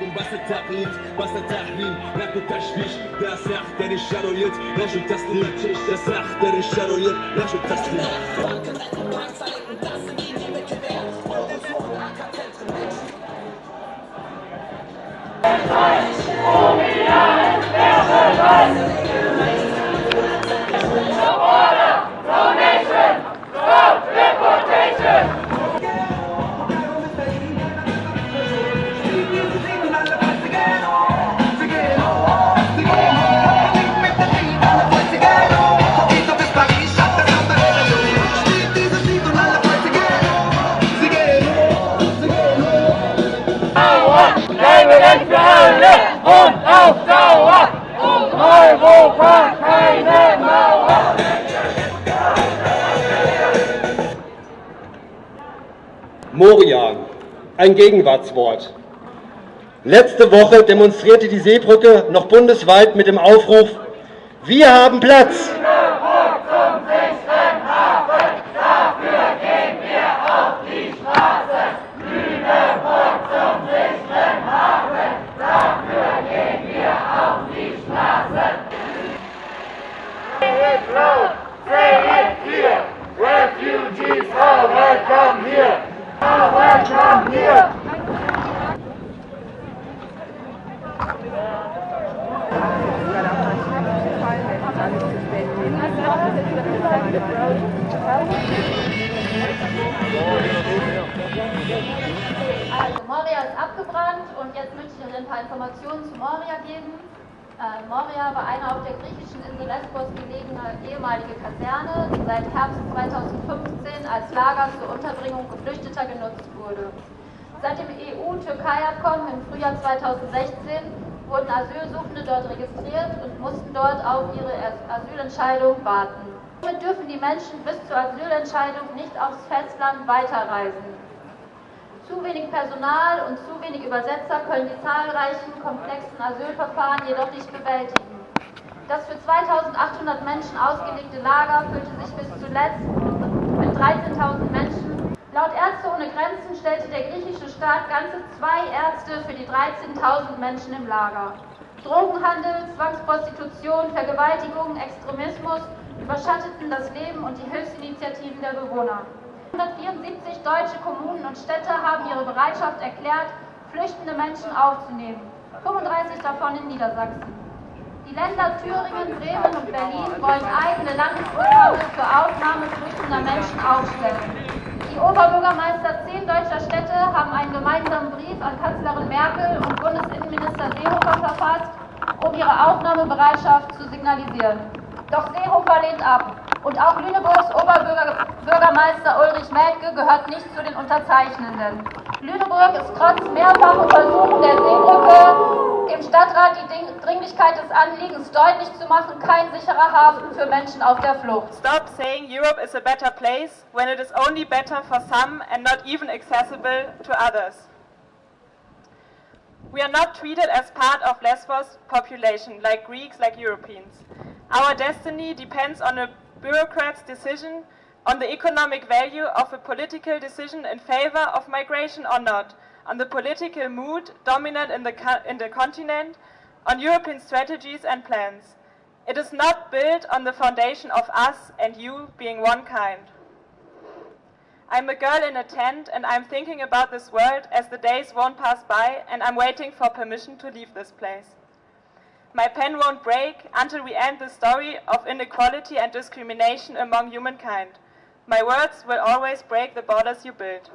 مردم بس تقلید بس تحریم نکو تشویش در سخت در شرایط نشد تسلیم. در سخت در شرایط نشد تسلیم. Leben für alle und auf Dauer. Europa keine Mauer. Moria, ein Gegenwartswort. Letzte Woche demonstrierte die Seebrücke noch bundesweit mit dem Aufruf Wir haben Platz! Also Moria ist abgebrannt und jetzt möchte ich euch ein paar Informationen zu Moria geben. Äh, Moria war eine auf der griechischen Insel Lesbos gelegene ehemalige Kaserne, die seit Herbst 2015 als Lager zur Unterbringung Geflüchteter genutzt wurde. Seit dem EU-Türkei-Abkommen im Frühjahr 2016 wurden Asylsuchende dort registriert und mussten dort auf ihre As- Asylentscheidung warten. Somit dürfen die Menschen bis zur Asylentscheidung nicht aufs Festland weiterreisen. Zu wenig Personal und zu wenig Übersetzer können die zahlreichen komplexen Asylverfahren jedoch nicht bewältigen. Das für 2800 Menschen ausgelegte Lager füllte sich bis zuletzt mit 13.000 Menschen. Laut Ärzte ohne Grenzen stellte der griechische Staat ganze zwei Ärzte für die 13.000 Menschen im Lager. Drogenhandel, Zwangsprostitution, Vergewaltigung, Extremismus überschatteten das Leben und die Hilfsinitiativen der Bewohner. 174 deutsche Kommunen und Städte haben ihre Bereitschaft erklärt, flüchtende Menschen aufzunehmen. 35 davon in Niedersachsen. Die Länder Thüringen, Bremen und Berlin wollen eigene Landesprogramme für Aufnahme flüchtender Menschen aufstellen. Oberbürgermeister zehn deutscher Städte haben einen gemeinsamen Brief an Kanzlerin Merkel und Bundesinnenminister Seehofer verfasst, um ihre Aufnahmebereitschaft zu signalisieren. Doch Seehofer lehnt ab. Und auch Lüneburgs Oberbürgermeister Ulrich Melke gehört nicht zu den Unterzeichnenden. Lüneburg ist trotz mehrfachen Versuchen der Seebrücke im Stadtrat die Dringlichkeit des Anliegens deutlich zu machen, kein sicherer Hafen für Menschen auf der Flucht. Stop saying Europe is a better place when it is only better for some and not even accessible to others. We are not treated as part of Lesbos population like Greeks, like Europeans. Our destiny depends on a bureaucrat's decision, on the economic value of a political decision in favor of migration or not, on the political mood dominant in the, in the continent, on European strategies and plans. It is not built on the foundation of us and you being one kind. I'm a girl in a tent and I'm thinking about this world as the days won't pass by and I'm waiting for permission to leave this place. My pen won't break until we end the story of inequality and discrimination among humankind. My words will always break the borders you build.